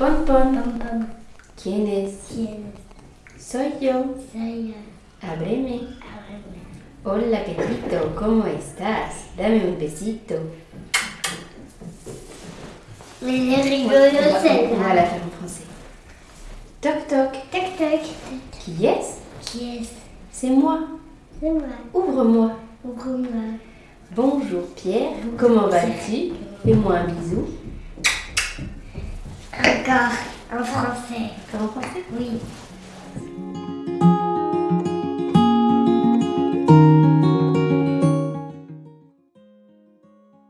Pompon. Pom-pom. ¿Quién es? ¿Quién Soy yo. soy yo? Ábreme. Ábreme. Hola, Pedrito, ¿cómo estás? Dame un besito. Mais c'est On rigolo on va la celle-là. faire en français. Toc toc. Tac tac. Qui est-ce Qui est-ce C'est moi. C'est moi. Ouvre-moi. Ouvre-moi. Bonjour Pierre, comment vas-tu? Fais-moi un bisou. Encore en français. En français? Oui.